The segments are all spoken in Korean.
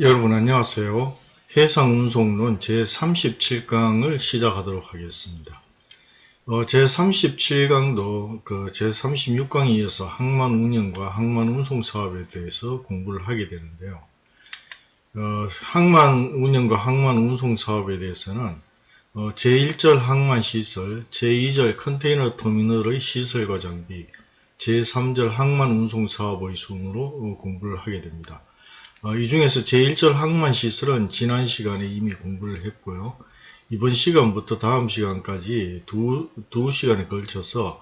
여러분 안녕하세요. 해상운송론 제37강을 시작하도록 하겠습니다. 어, 제37강도 그 제36강에 이어서 항만 운영과 항만 운송 사업에 대해서 공부를 하게 되는데요. 어, 항만 운영과 항만 운송 사업에 대해서는 어, 제1절 항만 시설, 제2절 컨테이너 터미널의 시설과 장비, 제3절 항만 운송 사업의 순으로 어, 공부를 하게 됩니다. 어, 이 중에서 제1절 항만 시설은 지난 시간에 이미 공부를 했고요. 이번 시간부터 다음 시간까지 두, 두 시간에 걸쳐서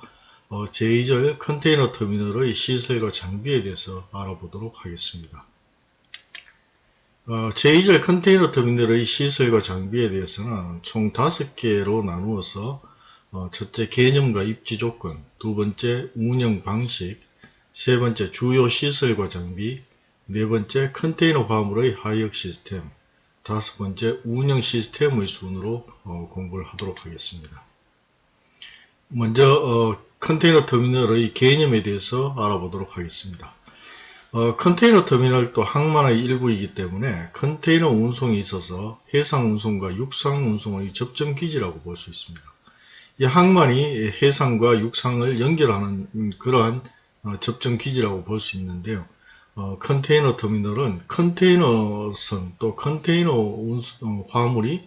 어, 제2절 컨테이너 터미널의 시설과 장비에 대해서 알아보도록 하겠습니다. 어, 제2절 컨테이너 터미널의 시설과 장비에 대해서는 총 5개로 나누어서 어, 첫째 개념과 입지 조건, 두 번째 운영 방식, 세 번째 주요 시설과 장비, 네 번째 컨테이너 화물의 하역 시스템 다섯 번째 운영 시스템의 순으로 어, 공부를 하도록 하겠습니다. 먼저 어, 컨테이너 터미널의 개념에 대해서 알아보도록 하겠습니다. 어, 컨테이너 터미널도 항만의 일부이기 때문에 컨테이너 운송이 있어서 해상 운송과 육상 운송의 접점 기지라고 볼 수 있습니다. 이 항만이 해상과 육상을 연결하는 그러한 어, 접점 기지라고 볼 수 있는데요. 어, 컨테이너 터미널은 컨테이너선 또 컨테이너 운수, 어, 화물이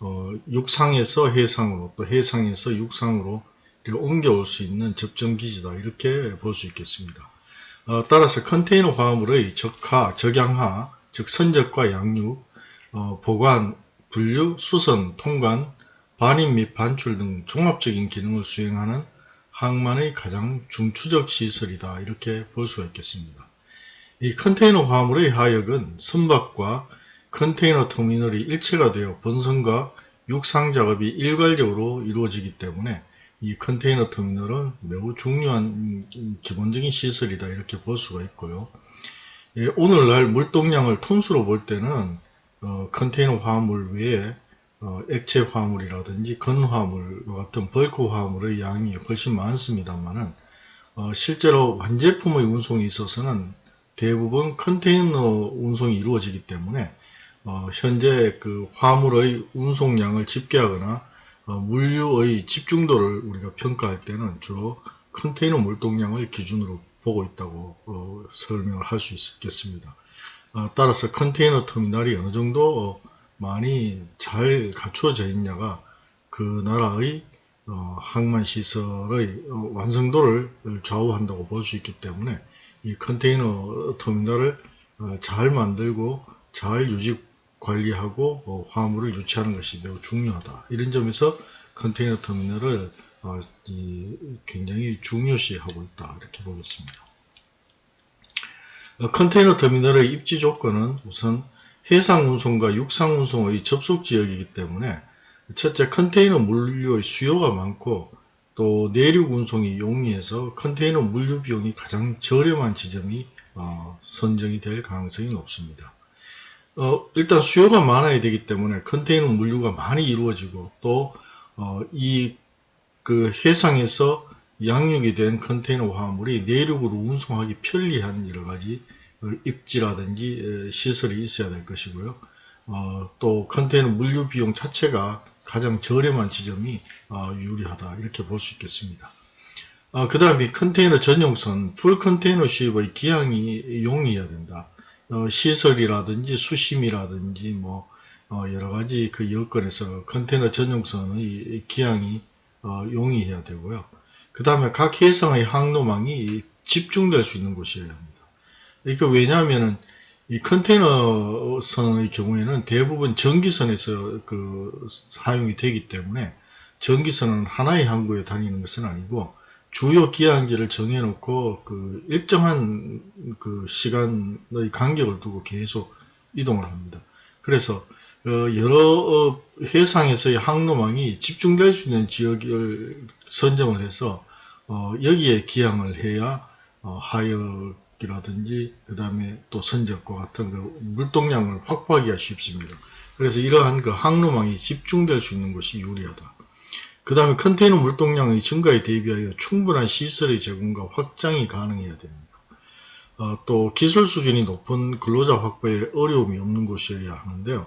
어, 육상에서 해상으로 또 해상에서 육상으로 옮겨올 수 있는 접점기지다 이렇게 볼 수 있겠습니다. 어, 따라서 컨테이너 화물의 적하, 적양하, 즉 선적과 양육, 어, 보관, 분류, 수선, 통관, 반입 및 반출 등 종합적인 기능을 수행하는 항만의 가장 중추적 시설이다 이렇게 볼 수가 있겠습니다. 이 컨테이너 화물의 하역은 선박과 컨테이너 터미널이 일체가 되어 본선과 육상 작업이 일괄적으로 이루어지기 때문에 이 컨테이너 터미널은 매우 중요한 기본적인 시설이다 이렇게 볼 수가 있고요. 예, 오늘날 물동량을 톤수로 볼 때는 어, 컨테이너 화물 외에 어, 액체 화물이라든지 건화물과 같은 벌크 화물의 양이 훨씬 많습니다만은 어, 실제로 완제품의 운송이 있어서는 대부분 컨테이너 운송이 이루어지기 때문에 어, 현재 그 화물의 운송량을 집계하거나 어, 물류의 집중도를 우리가 평가할 때는 주로 컨테이너 물동량을 기준으로 보고 있다고 어, 설명을 할 수 있겠습니다. 어, 따라서 컨테이너 터미널이 어느 정도 많이 잘 갖추어져 있냐가 그 나라의 어, 항만 시설의 어, 완성도를 좌우한다고 볼 수 있기 때문에 이 컨테이너 터미널을 어, 잘 만들고 잘 유지 관리하고 어, 화물을 유치하는 것이 매우 중요하다. 이런 점에서 컨테이너 터미널을 어, 굉장히 중요시하고 있다. 이렇게 보겠습니다. 컨테이너 터미널의 입지 조건은 우선 해상 운송과 육상 운송의 접속 지역이기 때문에 첫째 컨테이너 물류의 수요가 많고 또 내륙 운송이 용이해서 컨테이너 물류 비용이 가장 저렴한 지점이 어, 선정이 될 가능성이 높습니다. 어, 일단 수요가 많아야 되기 때문에 컨테이너 물류가 많이 이루어지고 또이그 어, 해상에서 양육이 된 컨테이너 화물이 내륙으로 운송하기 편리한 여러가지 어, 입지라든지 시설이 있어야 될 것이고요. 어, 또 컨테이너 물류 비용 자체가 가장 저렴한 지점이 어, 유리하다 이렇게 볼 수 있겠습니다. 어, 그 다음에 컨테이너 전용선 풀 컨테이너 수입의 기항이 용이해야 된다. 어, 시설이라든지 수심이라든지 뭐 어, 여러가지 그 여건에서 컨테이너 전용선의 기항이 어, 용이해야 되고요. 그 다음에 각 해상의 항로망이 집중될 수 있는 곳이어야 합니다. 그러니까 왜냐하면은 이 컨테이너선의 경우에는 대부분 전기선에서 그 사용이 되기 때문에 전기선은 하나의 항구에 다니는 것은 아니고 주요 기항지를 정해놓고 그 일정한 그 시간의 간격을 두고 계속 이동을 합니다. 그래서 어 여러 해상에서의 항로망이 집중될 수 있는 지역을 선정을 해서 어 여기에 기항을 해야 어 하역 이라든지 그 다음에 또 선적과 같은 그 물동량을 확보하기가 쉽습니다. 그래서 이러한 그 항로망이 집중될 수 있는 것이 유리하다. 그 다음에 컨테이너 물동량의 증가에 대비하여 충분한 시설의 제공과 확장이 가능해야 됩니다. 어, 또 기술 수준이 높은 근로자 확보에 어려움이 없는 곳이어야 하는데요.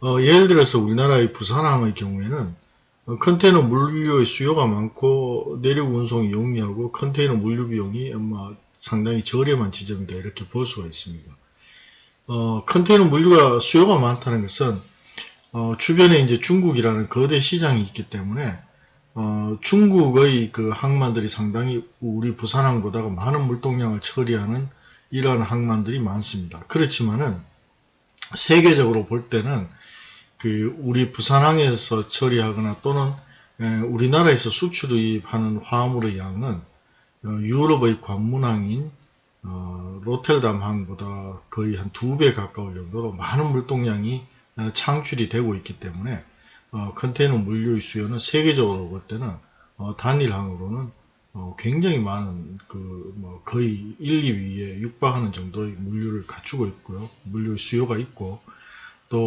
어, 예를 들어서 우리나라의 부산항의 경우에는 어, 컨테이너 물류의 수요가 많고 내륙 운송이 용이하고 컨테이너 물류 비용이 상당히 저렴한 지점이다 이렇게 볼 수가 있습니다. 어, 컨테이너 물류가 수요가 많다는 것은 어, 주변에 이제 중국이라는 거대 시장이 있기 때문에 어, 중국의 그 항만들이 상당히 우리 부산항보다 많은 물동량을 처리하는 이러한 항만들이 많습니다. 그렇지만은 세계적으로 볼 때는 그 우리 부산항에서 처리하거나 또는 에, 우리나라에서 수출입하는 화물의 양은 어, 유럽의 관문항인 어, 로텔담 항보다 거의 한 두 배 가까울 정도로 많은 물동량이 어, 창출이 되고 있기 때문에 어, 컨테이너 물류의 수요는 세계적으로 볼 때는 어, 단일항으로는 어, 굉장히 많은 그 뭐 거의 1, 2위에 육박하는 정도의 물류를 갖추고 있고요. 물류의 수요가 있고 또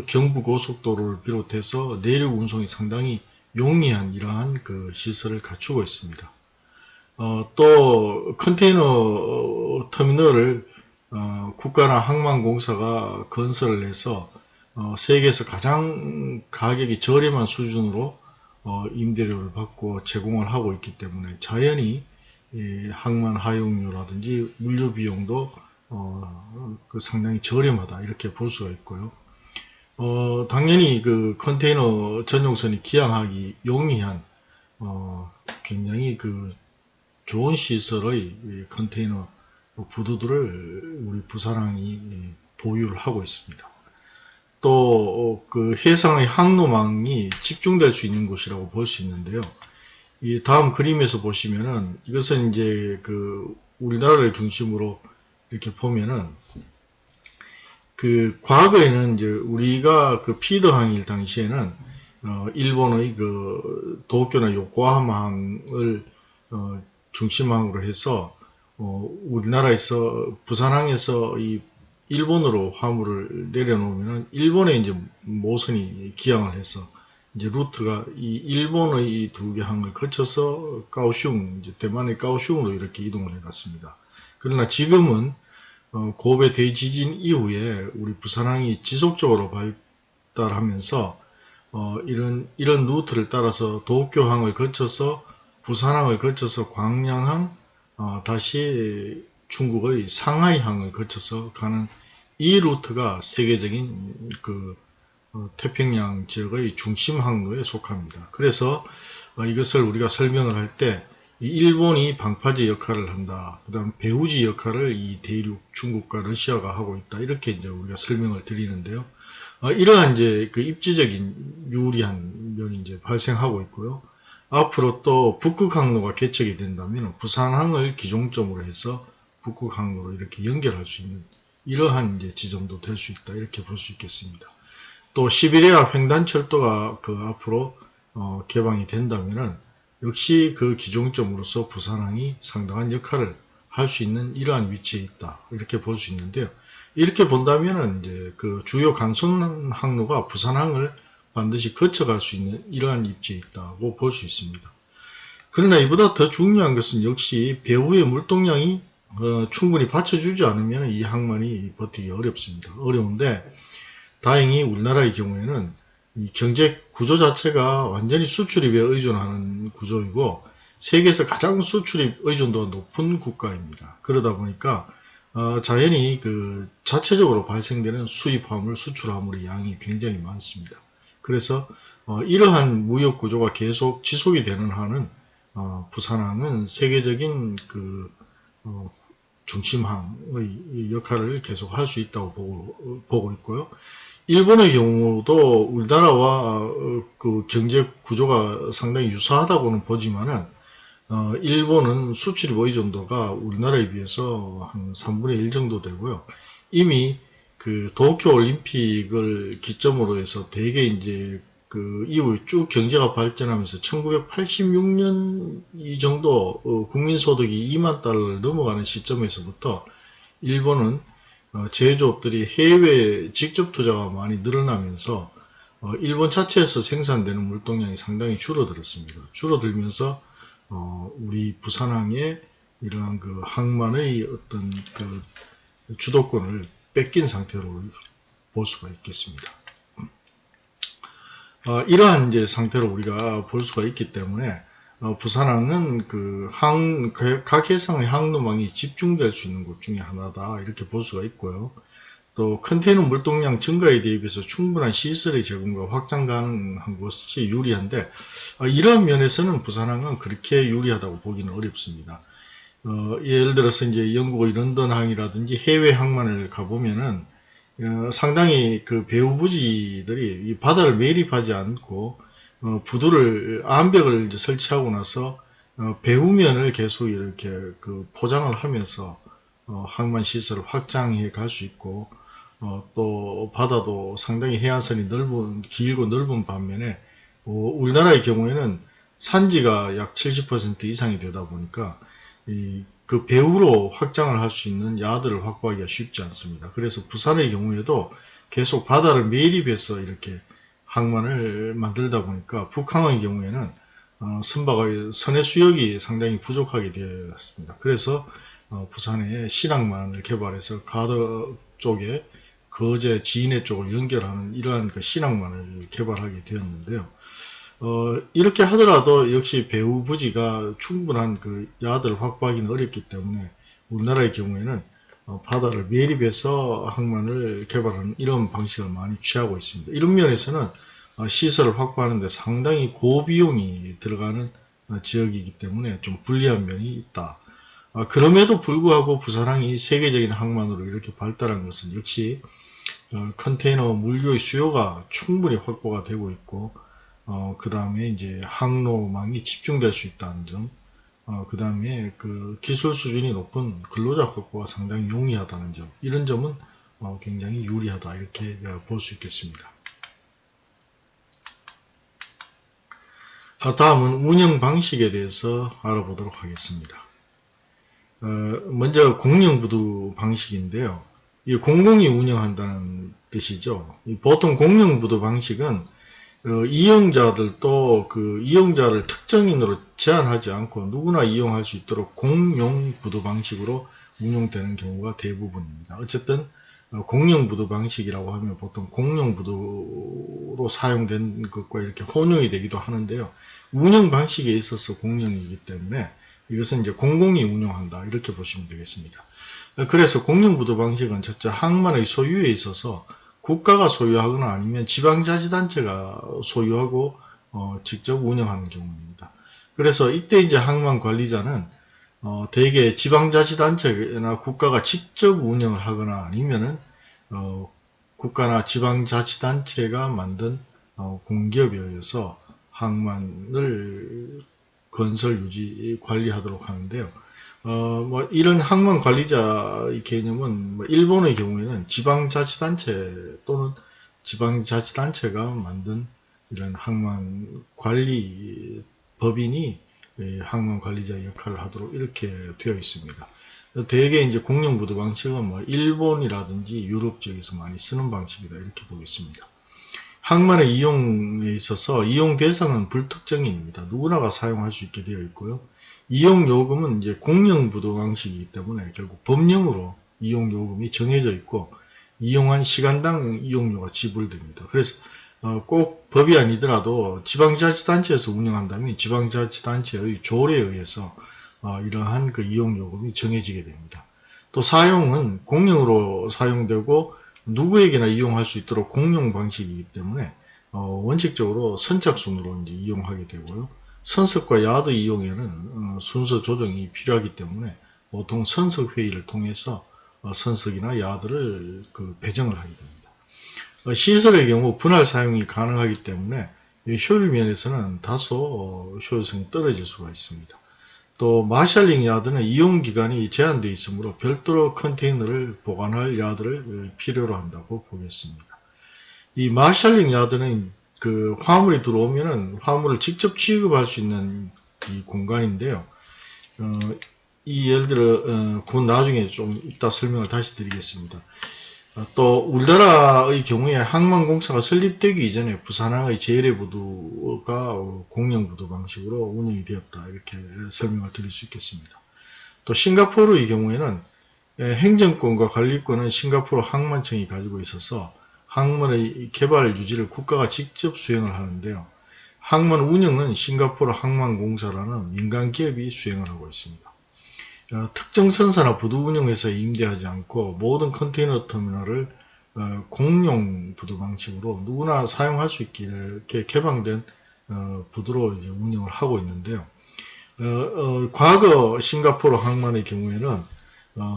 어, 경부 고속도로를 비롯해서 내륙 운송이 상당히 용이한 이러한 그 시설을 갖추고 있습니다. 어, 또 컨테이너 터미널을 어, 국가나 항만공사가 건설을 해서 어, 세계에서 가장 가격이 저렴한 수준으로 어, 임대료를 받고 제공을 하고 있기 때문에 자연히 이 항만 하용료라든지 물류 비용도 어, 그 상당히 저렴하다 이렇게 볼 수가 있고요. 어, 당연히 그 컨테이너 전용선이 기항하기 용이한 어, 굉장히 그 좋은 시설의 컨테이너 부두들을 우리 부산항이 보유를 하고 있습니다. 또 그 해상의 항로망이 집중될 수 있는 곳이라고 볼 수 있는데요. 이 다음 그림에서 보시면은 이것은 이제 그 우리나라를 중심으로 이렇게 보면은 그 과거에는 이제 우리가 그 피더항일 당시에는 어 일본의 그 도쿄나 요코하마항을 어 중심항으로 해서 어 우리나라에서 부산항에서 이 일본으로 화물을 내려놓으면 일본에 이제 모선이 기항을 해서 이제 루트가 이 일본의 이 두 개 항을 거쳐서 까오슝, 이제 대만의 까오슝으로 이렇게 이동을 해갔습니다. 그러나 지금은 어, 고베 대지진 이후에 우리 부산항이 지속적으로 발달하면서 어, 이런 이런 루트를 따라서 도쿄항을 거쳐서 부산항을 거쳐서 광양항, 어, 다시 중국의 상하이항을 거쳐서 가는 이 루트가 세계적인 그 어, 태평양 지역의 중심 항로에 속합니다. 그래서 어, 이것을 우리가 설명을 할 때 일본이 방파제 역할을 한다. 그 다음 배후지 역할을 이 대륙 중국과 러시아가 하고 있다. 이렇게 이제 우리가 설명을 드리는데요. 어, 이러한 이제 그 입지적인 유리한 면이 이제 발생하고 있고요. 앞으로 또 북극 항로가 개척이 된다면 부산항을 기종점으로 해서 북극 항로로 이렇게 연결할 수 있는 이러한 이제 지점도 될 수 있다 이렇게 볼 수 있겠습니다. 또 시베리아 횡단철도가 그 앞으로 어, 개방이 된다면은 역시 그 기종점으로서 부산항이 상당한 역할을 할 수 있는 이러한 위치에 있다 이렇게 볼 수 있는데요. 이렇게 본다면은 이제 그 주요 간선 항로가 부산항을 반드시 거쳐갈 수 있는 이러한 입지에 있다고 볼 수 있습니다. 그러나 이보다 더 중요한 것은 역시 배후의 물동량이 어, 충분히 받쳐주지 않으면 이 항만이 버티기 어렵습니다. 어려운데 다행히 우리나라의 경우에는 이 경제 구조 자체가 완전히 수출입에 의존하는 구조이고 세계에서 가장 수출입 의존도가 높은 국가입니다. 그러다 보니까 어, 자연히 그 자체적으로 발생되는 수입 화물, 수출 화물의 양이 굉장히 많습니다. 그래서 어, 이러한 무역 구조가 계속 지속이 되는 한은 어, 부산항은 세계적인 그 어, 중심항의 역할을 계속 할 수 있다고 보고, 보고 있고요. 일본의 경우도 우리나라와 어, 그 경제 구조가 상당히 유사하다고는 보지만은 어, 일본은 수출입 의존도가 우리나라에 비해서 한 3분의 1 정도 되고요. 이미 그 도쿄 올림픽을 기점으로 해서 대개 이제 그 이후 쭉 경제가 발전하면서 1986년 이 정도 어, 국민소득이 2만 달러를 넘어가는 시점에서부터 일본은 어, 제조업들이 해외 직접 투자가 많이 늘어나면서 어, 일본 자체에서 생산되는 물동량이 상당히 줄어들었습니다. 줄어들면서 어, 우리 부산항에 이러한 그 항만의 어떤 그 주도권을 뺏긴 상태로 볼 수가 있겠습니다. 어, 이러한 이제 상태로 우리가 볼 수가 있기 때문에 어, 부산항은 그 항, 각 해상의 항로망이 집중될 수 있는 곳 중에 하나다 이렇게 볼 수가 있고요. 또 컨테이너 물동량 증가에 대비해서 충분한 시설의 제공과 확장 가능한 것이 유리한데 어, 이러한 면에서는 부산항은 그렇게 유리하다고 보기는 어렵습니다. 어, 예를 들어서 이제 영국의 런던항이라든지 해외 항만을 가보면은 어, 상당히 그 배후 부지들이 이 바다를 매립하지 않고 어, 부두를 암벽을 설치하고 나서 어, 배후면을 계속 이렇게 그 포장을 하면서 어, 항만 시설을 확장해 갈 수 있고 어, 또 바다도 상당히 해안선이 넓은 길고 넓은 반면에 어, 우리나라의 경우에는 산지가 약 70% 이상이 되다 보니까 이, 그 배후로 확장을 할 수 있는 야들을 확보하기가 쉽지 않습니다. 그래서 부산의 경우에도 계속 바다를 매립해서 이렇게 항만을 만들다 보니까 북항의 경우에는 어, 선박의 선해 수역이 상당히 부족하게 되었습니다. 그래서 어, 부산에 신항만을 개발해서 가더 쪽에 거제 지인해 쪽을 연결하는 이러한 그 신항만을 개발하게 되었는데요. 어, 이렇게 하더라도 역시 배후 부지가 충분한 그 야들을 확보하기는 어렵기 때문에 우리나라의 경우에는 어, 바다를 매립해서 항만을 개발하는 이런 방식을 많이 취하고 있습니다. 이런 면에서는 어, 시설을 확보하는데 상당히 고비용이 들어가는 어, 지역이기 때문에 좀 불리한 면이 있다. 어, 그럼에도 불구하고 부산항이 세계적인 항만으로 이렇게 발달한 것은 역시 어, 컨테이너 물류의 수요가 충분히 확보가 되고 있고 어, 그 다음에 이제 항로망이 집중될 수 있다는 점, 어, 그 다음에 그 기술 수준이 높은 근로자 확보가 상당히 용이하다는 점, 이런 점은 어, 굉장히 유리하다 이렇게 볼 수 있겠습니다. 아, 다음은 운영 방식에 대해서 알아보도록 하겠습니다. 어, 먼저 공영부두 방식인데요. 이 공공이 운영한다는 뜻이죠. 보통 공영부두 방식은 어, 이용자들도 그 이용자를 특정인으로 제한하지 않고 누구나 이용할 수 있도록 공용 부도 방식으로 운용되는 경우가 대부분입니다. 어쨌든 어, 공용 부도 방식이라고 하면 보통 공용 부도로 사용된 것과 이렇게 혼용이 되기도 하는데요. 운영 방식에 있어서 공용이기 때문에 이것은 이제 공공이 운영한다 이렇게 보시면 되겠습니다. 그래서 공용 부도 방식은 첫째 항만의 소유에 있어서 국가가 소유하거나 아니면 지방자치단체가 소유하고 어, 직접 운영하는 경우입니다. 그래서 이때 이제 항만 관리자는 어, 대개 지방자치단체나 국가가 직접 운영을 하거나 아니면은 어, 국가나 지방자치단체가 만든 어, 공기업에 의해서 항만을 건설 유지 관리하도록 하는데요. 어, 뭐, 이런 항만 관리자의 개념은, 뭐 일본의 경우에는 지방자치단체 또는 지방자치단체가 만든 이런 항만 관리 법인이 항만 관리자 역할을 하도록 이렇게 되어 있습니다. 대개 이제 공영부도 방식은 뭐 일본이라든지 유럽 지역에서 많이 쓰는 방식이다 이렇게 보겠습니다. 항만의 이용에 있어서 이용 대상은 불특정인입니다. 누구나가 사용할 수 있게 되어 있고요. 이용 요금은 이제 공영 부도 방식이기 때문에 결국 법령으로 이용 요금이 정해져 있고 이용한 시간당 이용료가 지불됩니다. 그래서 어, 꼭 법이 아니더라도 지방자치단체에서 운영한다면 지방자치단체의 조례에 의해서 어, 이러한 그 이용요금이 정해지게 됩니다. 또 사용은 공용으로 사용되고 누구에게나 이용할 수 있도록 공용 방식이기 때문에 어, 원칙적으로 선착순으로 이제 이용하게 되고요. 선석과 야드 이용에는 어, 순서 조정이 필요하기 때문에 보통 선석 회의를 통해서 어, 선석이나 야드를 그 배정을 하게 됩니다. 어, 시설의 경우 분할 사용이 가능하기 때문에 효율 면에서는 다소 효율성이 떨어질 수가 있습니다. 또 마샬링 야드는 이용 기간이 제한되어 있으므로 별도로 컨테이너를 보관할 야드를 필요로 한다고 보겠습니다. 이 마샬링 야드는 그 화물이 들어오면은 화물을 직접 취급할 수 있는 이 공간인데요. 어, 이 예를 들어 어, 그 나중에 좀 이따 설명을 다시 드리겠습니다. 어, 또 우리나라의 경우에 항만공사가 설립되기 이전에 부산항의 제일의부두가 공영부두 방식으로 운영이 되었다 이렇게 설명을 드릴 수 있겠습니다. 또 싱가포르의 경우에는 예, 행정권과 관리권은 싱가포르 항만청이 가지고 있어서 항만의 개발 유지를 국가가 직접 수행을 하는데요. 항만 운영은 싱가포르 항만공사라는 민간 기업이 수행을 하고 있습니다. 어, 특정 선사나 부두 운영회사에 임대하지 않고 모든 컨테이너 터미널을 어, 공용 부두 방식으로 누구나 사용할 수 있게 개방된 어, 부두로 운영을 하고 있는데요. 과거 싱가포르 항만의 경우에는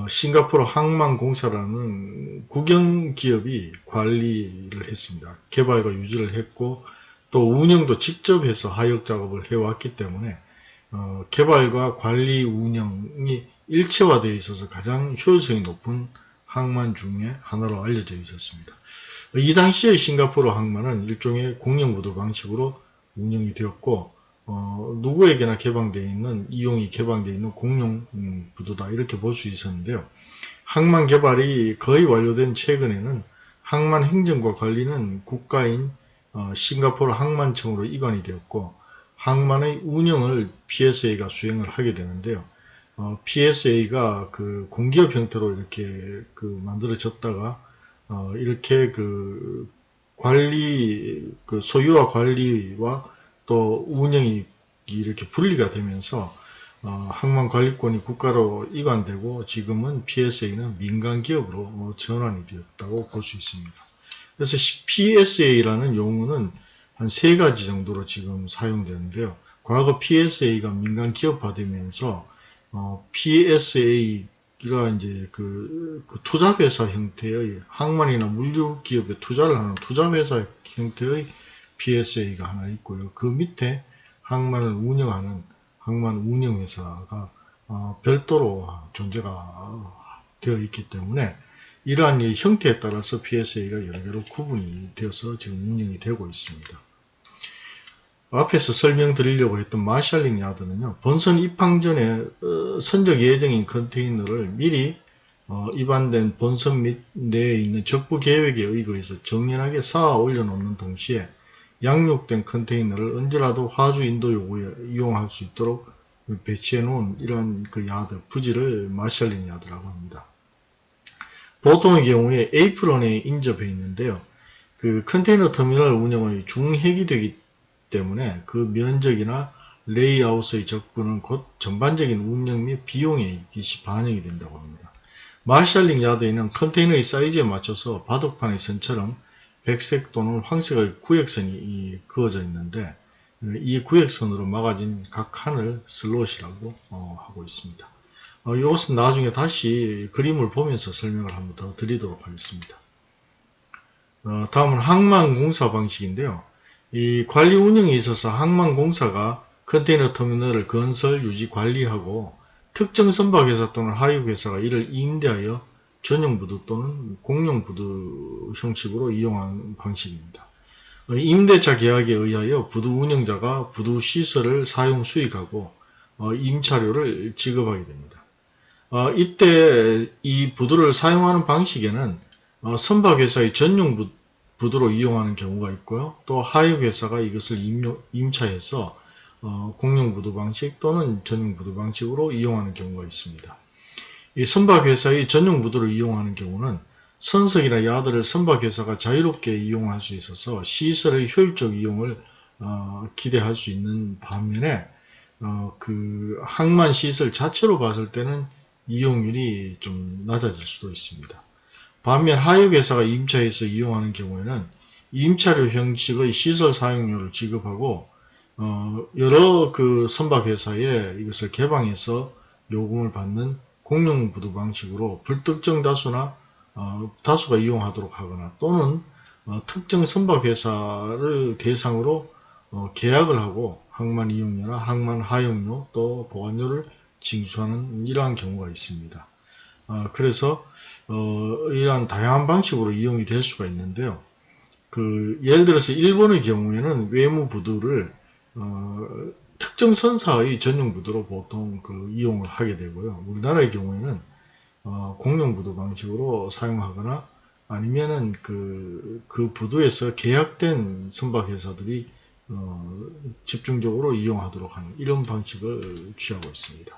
싱가포르 항만공사라는 국영기업이 관리를 했습니다. 개발과 유지를 했고 또 운영도 직접 해서 하역 작업을 해왔기 때문에 어, 개발과 관리 운영이 일체화되어 있어서 가장 효율성이 높은 항만 중에 하나로 알려져 있었습니다. 이 당시에 싱가포르 항만은 일종의 공영부도 방식으로 운영이 되었고 어, 누구에게나 개방되어 있는 이용이 개방되어 있는 공용 음, 부도다 이렇게 볼 수 있었는데요. 항만 개발이 거의 완료된 최근에는 항만 행정과 관리는 국가인 어, 싱가포르 항만청으로 이관이 되었고 항만의 운영을 PSA가 수행을 하게 되는데요. 어, PSA가 그 공기업 형태로 이렇게 그 만들어졌다가 어, 이렇게 그 관리 그 소유와 관리와 또 운영이 이렇게 분리가 되면서 어, 항만관리권이 국가로 이관되고 지금은 PSA는 민간기업으로 어, 전환이 되었다고 볼 수 있습니다. 그래서 PSA라는 용어는 한 세 가지 정도로 지금 사용되는데요. 과거 PSA가 민간 기업화되면서 어, PSA가 이제 그, 그 투자회사 형태의 항만이나 물류 기업에 투자를 하는 투자회사 형태의 PSA가 하나 있고요. 그 밑에 항만을 운영하는 항만 운영회사가 어, 별도로 존재가 되어 있기 때문에 이러한 형태에 따라서 PSA가 여러 개로 구분이 되어서 지금 운영이 되고 있습니다. 앞에서 설명드리려고 했던 마샬링 야드는요. 본선 입항 전에 어, 선적 예정인 컨테이너를 미리 어, 입안된 본선 및 내에 있는 적부 계획에 의거해서 정연하게 쌓아 올려놓는 동시에 양륙된 컨테이너를 언제라도 화주 인도 요구에 이용할 수 있도록 배치해 놓은 이런 그 야드, 부지를 marshalling yard라고 합니다. 보통의 경우에 apron에 인접해 있는데요. 그 컨테이너 터미널 운영의 중핵이 되기 때문에 그 면적이나 레이아웃의 적부는 곧 전반적인 운영 및 비용에 반영이 된다고 합니다. marshalling yard에는 컨테이너의 사이즈에 맞춰서 바둑판의 선처럼 백색 또는 황색의 구역선이 그어져 있는데 이 구역선으로 막아진 각 칸을 slot이라고 어, 하고 있습니다. 어, 이것은 나중에 다시 그림을 보면서 설명을 한번 더 드리도록 하겠습니다. 어, 다음은 항만공사 방식인데요. 이 관리 운영에 있어서 항만공사가 컨테이너 터미널을 건설, 유지, 관리하고 특정 선박회사 또는 하역회사가 이를 임대하여 전용 부두 또는 공용 부두 형식으로 이용하는 방식입니다. 어, 임대차 계약에 의하여 부두 운영자가 부두 시설을 사용 수익하고 어, 임차료를 지급하게 됩니다. 어, 이때 이 부두를 사용하는 방식에는 어, 선박회사의 전용 부, 부두로 이용하는 경우가 있고요. 또 하역회사가 이것을 임차해서 어, 공용 부두 방식 또는 전용 부두 방식으로 이용하는 경우가 있습니다. 이 선박회사의 전용 부두를 이용하는 경우는 선석이나 야드를 선박회사가 자유롭게 이용할 수 있어서 시설의 효율적 이용을 어, 기대할 수 있는 반면에 어, 그 항만 시설 자체로 봤을 때는 이용률이 좀 낮아질 수도 있습니다. 반면 하역회사가 임차해서 이용하는 경우에는 임차료 형식의 시설 사용료를 지급하고 어, 여러 그 선박회사에 이것을 개방해서 요금을 받는 공용 부두 방식으로 불특정 다수나 어, 다수가 이용하도록 하거나 또는 어, 특정 선박회사를 대상으로 어, 계약을 하고 항만 이용료나 항만 하용료 또 보관료를 징수하는 이러한 경우가 있습니다. 어, 그래서 어, 이러한 다양한 방식으로 이용이 될 수가 있는데요. 그 예를 들어서 일본의 경우에는 외무 부두를 어, 특정 선사의 전용 부두로 보통 그 이용을 하게 되고요. 우리나라의 경우에는 어, 공용 부두 방식으로 사용하거나 아니면은 그, 그 부두에서 계약된 선박회사들이 어, 집중적으로 이용하도록 하는 이런 방식을 취하고 있습니다.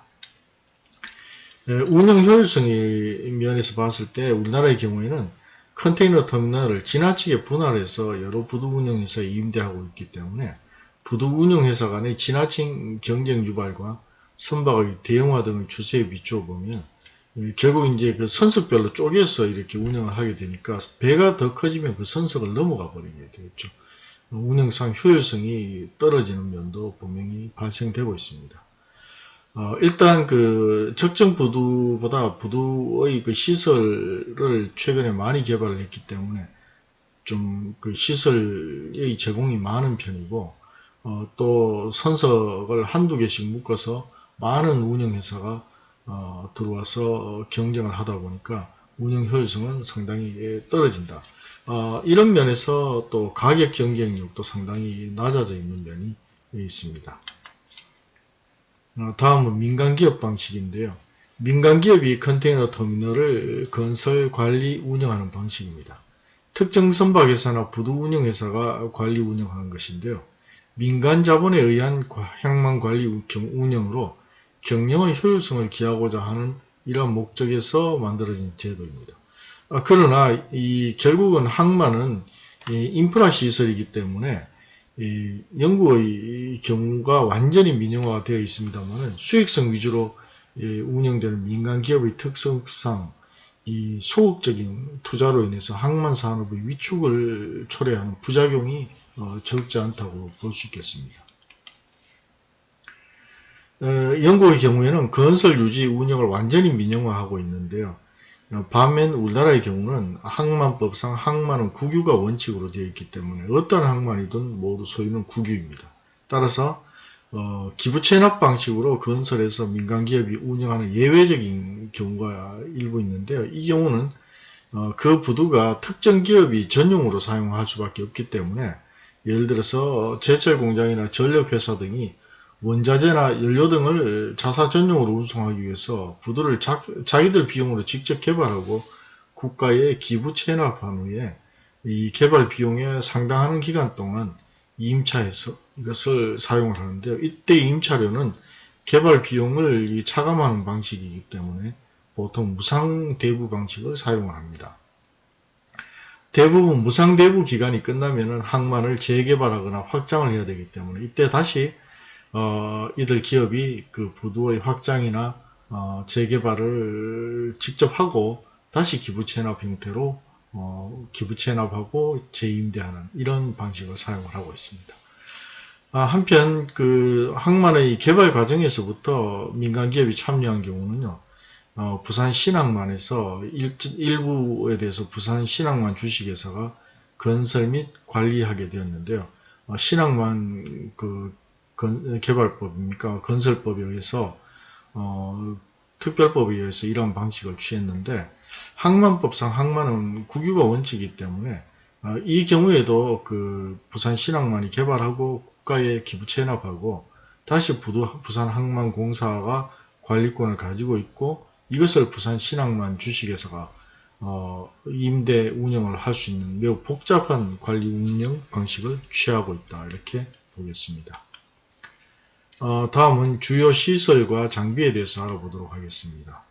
에, 운영 효율성의 면에서 봤을 때 우리나라의 경우에는 컨테이너 터미널을 지나치게 분할해서 여러 부두 운영회사에 임대하고 있기 때문에 부두 운영회사 간의 지나친 경쟁 유발과 선박의 대형화 등의 추세에 비추어 보면 예, 결국 이제 그 선석별로 쪼개서 이렇게 운영을 하게 되니까 배가 더 커지면 그 선석을 넘어가 버리게 되겠죠. 운영상 효율성이 떨어지는 면도 분명히 발생되고 있습니다. 어, 일단 그 적정 부두보다 부두의 그 시설을 최근에 많이 개발을 했기 때문에 좀 그 시설의 제공이 많은 편이고 어, 또 선석을 한두 개씩 묶어서 많은 운영회사가 어, 들어와서 경쟁을 하다 보니까 운영 효율성은 상당히 떨어진다. 어, 이런 면에서 또 가격 경쟁력도 상당히 낮아져 있는 면이 있습니다. 어, 다음은 민간기업 방식인데요. 민간기업이 컨테이너 터미널을 건설, 관리, 운영하는 방식입니다. 특정 선박회사나 부두 운영회사가 관리, 운영하는 것인데요. 민간 자본에 의한 항만 관리 운영으로 경영의 효율성을 기하고자 하는 이러한 목적에서 만들어진 제도입니다. 아, 그러나 이 결국은 항만은 인프라 시설이기 때문에 영국의 경우가 완전히 민영화가 되어 있습니다만 수익성 위주로 운영되는 민간 기업의 특성상 이 소극적인 투자로 인해서 항만 산업의 위축을 초래하는 부작용이 어, 적지 않다고 볼 수 있겠습니다. 어, 영국의 경우에는 건설 유지 운영을 완전히 민영화하고 있는데요. 어, 반면 우리나라의 경우는 항만법상 항만은 국유가 원칙으로 되어 있기 때문에 어떤 항만이든 모두 소유는 국유입니다. 따라서 어, 기부 체납 방식으로 건설해서 민간기업이 운영하는 예외적인 경우가 일부 있는데요. 이 경우는 어, 그 부두가 특정 기업이 전용으로 사용할 수밖에 없기 때문에 예를 들어서 제철 공장이나 전력회사 등이 원자재나 연료 등을 자사 전용으로 운송하기 위해서 부두를 자, 기들 비용으로 직접 개발하고 국가에 기부 체납한 후에 이 개발 비용에 상당한 기간 동안 임차해서 이것을 사용을 하는데요. 이때 임차료는 개발 비용을 차감하는 방식이기 때문에 보통 무상 대부 방식을 사용을 합니다. 대부분 무상대부 기간이 끝나면 항만을 재개발하거나 확장을 해야 되기 때문에 이때 다시 어, 이들 기업이 그 부두의 확장이나 어, 재개발을 직접 하고 다시 기부채납 형태로 어, 기부채납하고 재임대하는 이런 방식을 사용을 하고 있습니다. 아, 한편 그 항만의 개발 과정에서부터 민간 기업이 참여한 경우는요. 어, 부산 신항만에서 일, 부에 대해서 부산 신항만 주식회사가 건설 및 관리하게 되었는데요. 어, 신항만 그 건, 개발법입니까? 건설법에 의해서 어, 특별법에 의해서 이러한 방식을 취했는데 항만법상 항만은 국유가 원칙이기 때문에 어, 이 경우에도 그 부산 신항만이 개발하고 국가에 기부 체납하고 다시 부산 항만공사가 관리권을 가지고 있고 이것을 부산 신항만 주식회사가 어, 임대 운영을 할 수 있는 매우 복잡한 관리 운영 방식을 취하고 있다 이렇게 보겠습니다. 어, 다음은 주요 시설과 장비에 대해서 알아보도록 하겠습니다.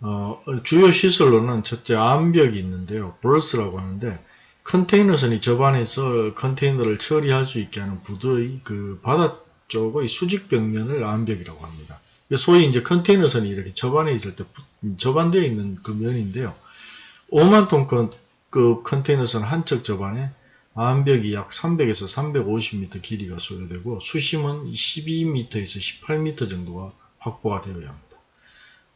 어, 주요 시설로는 첫째 암벽이 있는데요. 브러스라고 하는데 컨테이너선이 접안해서 컨테이너를 처리할 수 있게 하는 부두의 그 바다 쪽의 수직 벽면을 암벽이라고 합니다. 소위 이제 컨테이너선이 이렇게 접안해 있을 때 접안되어 있는 그 면인데요. 5만 톤급 그 컨테이너선 한척 접안에 암벽이 약 300에서 350m 길이가 소요되고 수심은 12m에서 18m 정도가 확보가 되어야 합니다.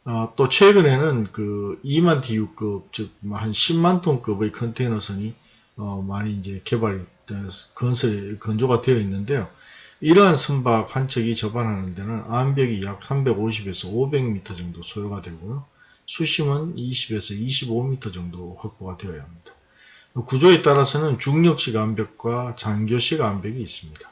아, 또 최근에는 그 2만 TU급 즉 한 10만 톤급의 컨테이너선이 어, 많이 이제 개발이 건설 건조가 되어 있는데요. 이러한 선박 한 척이 접안하는 데는 암벽이 약 350에서 500m 정도 소요가 되고요. 수심은 20에서 25m 정도 확보가 되어야 합니다. 구조에 따라서는 중력식 암벽과 장교식 암벽이 있습니다.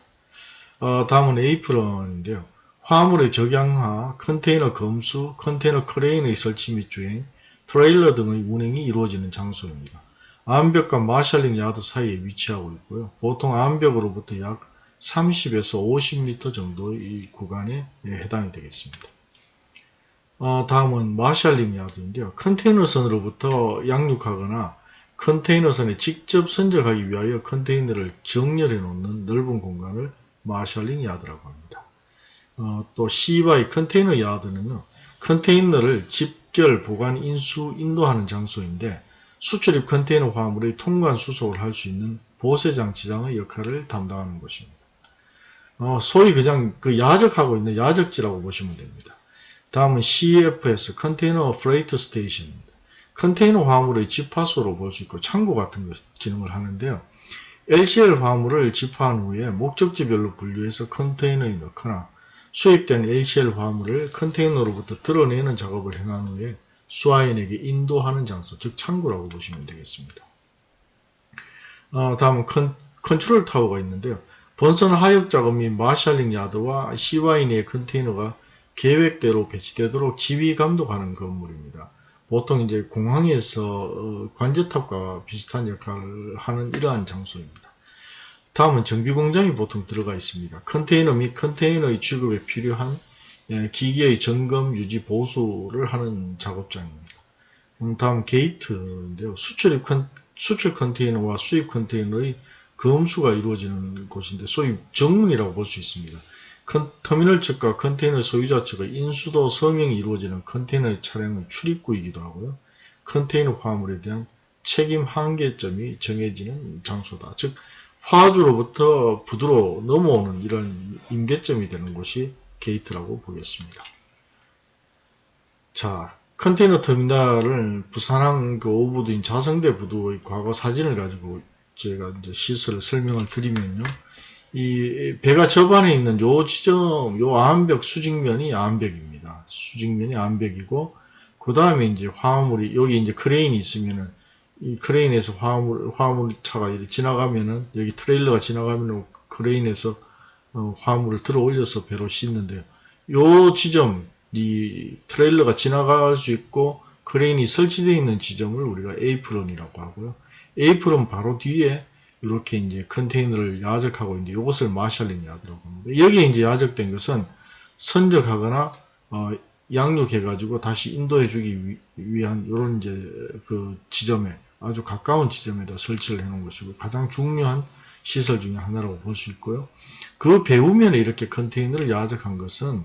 어, 다음은 에이프런인데요. 화물의 적양화, 컨테이너 검수, 컨테이너 크레인의 설치 및 주행, 트레일러 등의 운행이 이루어지는 장소입니다. 안벽과 marshalling yard 사이에 위치하고 있고요. 보통 안벽으로부터 약 30에서 50m 정도의 구간에 해당이 되겠습니다. 어, 다음은 marshalling yard인데요. 컨테이너선으로부터 양륙하거나 컨테이너선에 직접 선적하기 위하여 컨테이너를 정렬해 놓는 넓은 공간을 marshalling yard라고 합니다. 어, 또 CY container yard는요. 컨테이너를 집결, 보관, 인수, 인도하는 장소인데 수출입 컨테이너 화물의 통관 수속을 할 수 있는 보세장치장의 역할을 담당하는 곳입니다. 어, 소위 그냥 그 야적하고 있는 야적지라고 보시면 됩니다. 다음은 CFS, Container Freight Station입니다. 컨테이너 화물의 집화소로 볼 수 있고 창고 같은 것 기능을 하는데요. LCL 화물을 집화한 후에 목적지별로 분류해서 컨테이너에 넣거나 수입된 LCL 화물을 컨테이너로부터 들어내는 작업을 행한 후에 수화인에게 인도하는 장소, 즉 창구라고 보시면 되겠습니다. 어, 다음은 컨, 컨트롤 타워가 있는데요. 본선 하역 작업 및 마샬링 야드와 CYN의 컨테이너가 계획대로 배치되도록 지휘 감독하는 건물입니다. 보통 이제 공항에서 어, 관제탑과 비슷한 역할을 하는 이러한 장소입니다. 다음은 정비공장이 보통 들어가 있습니다. 컨테이너 및 컨테이너의 취급에 필요한 예, 기기의 점검, 유지, 보수를 하는 작업장입니다. 음, 다음 게이트인데요. 수출입 컨, 수출 컨테이너와 수입 컨테이너의 검수가 이루어지는 곳인데 소위 정문이라고 볼 수 있습니다. 컨, 터미널 측과 컨테이너 소유자 측의 인수도 서명이 이루어지는 컨테이너 차량의 출입구이기도 하고요. 컨테이너 화물에 대한 책임 한계점이 정해지는 장소다. 즉 화주로부터 부두로 넘어오는 이런 임계점이 되는 곳이 게이트라고 보겠습니다. 자, 컨테이너 터미널을 부산항 그 오부두인 자성대 부두의 과거 사진을 가지고 제가 이제 시설을 설명을 드리면요. 이 배가 접안해 있는 요 지점, 요 안벽 수직면이 안벽입니다. 수직면이 안벽이고, 그 다음에 이제 화물이, 여기 이제 크레인이 있으면은, 이 크레인에서 화물, 화물 차가 이렇게 지나가면은, 여기 트레일러가 지나가면은 크레인에서 어, 화물을 들어 올려서 배로 싣는데요. 요 지점, 이 트레일러가 지나갈 수 있고, 크레인이 설치되어 있는 지점을 우리가 에이프론이라고 하고요. 에이프론 바로 뒤에 이렇게 이제 컨테이너를 야적하고 있는데 이것을 marshalling yard라고 합니다. 여기에 이제 야적된 것은 선적하거나 어, 양륙해가지고 다시 인도해주기 위한 이런 이제 그 지점에 아주 가까운 지점에다 설치를 해놓은 것이고 가장 중요한 시설 중에 하나라고 볼 수 있고요. 그 배후면에 이렇게 컨테이너를 야적한 것은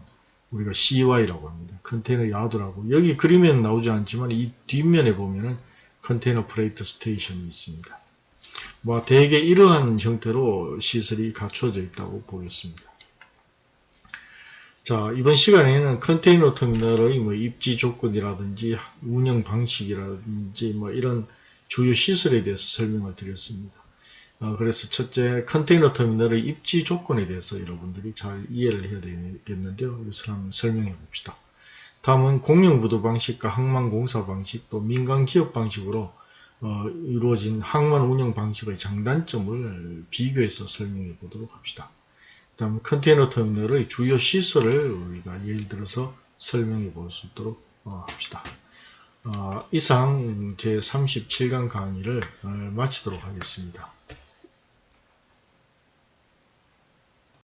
우리가 CY라고 합니다. container yard라고 여기 그림에는 나오지 않지만 이 뒷면에 보면은 container freight station이 있습니다. 뭐 대개 이러한 형태로 시설이 갖춰져 있다고 보겠습니다. 자 이번 시간에는 컨테이너 터미널의 뭐 입지 조건이라든지 운영 방식이라든지 뭐 이런 주요 시설에 대해서 설명을 드렸습니다. 어, 그래서 첫째 컨테이너 터미널의 입지 조건에 대해서 여러분들이 잘 이해를 해야 되겠는데요. 이것을 한번 설명해 봅시다. 다음은 공영부도 방식과 항만공사 방식 또 민간기업 방식으로 어, 이루어진 항만 운영 방식의 장단점을 비교해서 설명해 보도록 합시다. 다음 컨테이너 터미널의 주요 시설을 우리가 예를 들어서 설명해 볼 수 있도록 어, 합시다. 어, 이상 제 37강 강의를 어, 마치도록 하겠습니다.